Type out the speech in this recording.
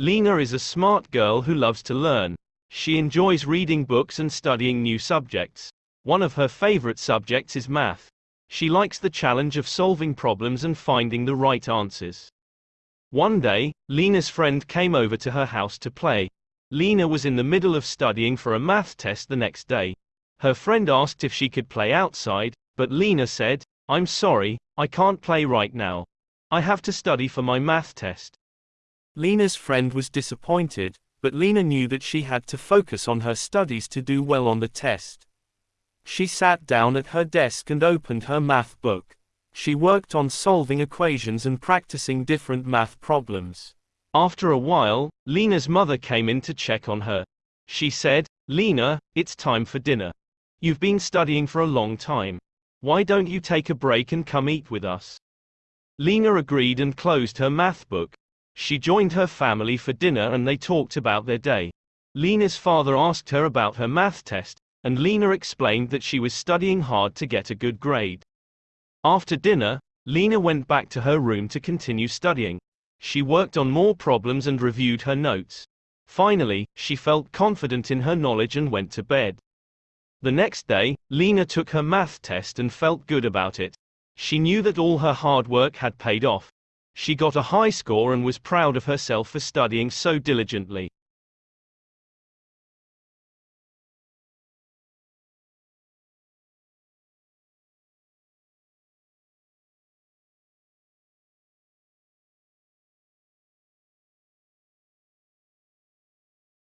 Lena is a smart girl who loves to learn. She enjoys reading books and studying new subjects. One of her favorite subjects is math. She likes the challenge of solving problems and finding the right answers. One day, Lena's friend came over to her house to play. Lena was in the middle of studying for a math test the next day. Her friend asked if she could play outside, but Lena said, I'm sorry, I can't play right now. I have to study for my math test. Lena's friend was disappointed, but Lena knew that she had to focus on her studies to do well on the test. She sat down at her desk and opened her math book. She worked on solving equations and practicing different math problems. After a while, Lena's mother came in to check on her. She said, Lena, it's time for dinner. You've been studying for a long time. Why don't you take a break and come eat with us? Lena agreed and closed her math book. She joined her family for dinner and they talked about their day. Lena's father asked her about her math test, and Lena explained that she was studying hard to get a good grade. After dinner, Lena went back to her room to continue studying. She worked on more problems and reviewed her notes. Finally, she felt confident in her knowledge and went to bed. The next day, Lena took her math test and felt good about it. She knew that all her hard work had paid off. She got a high score and was proud of herself for studying so diligently.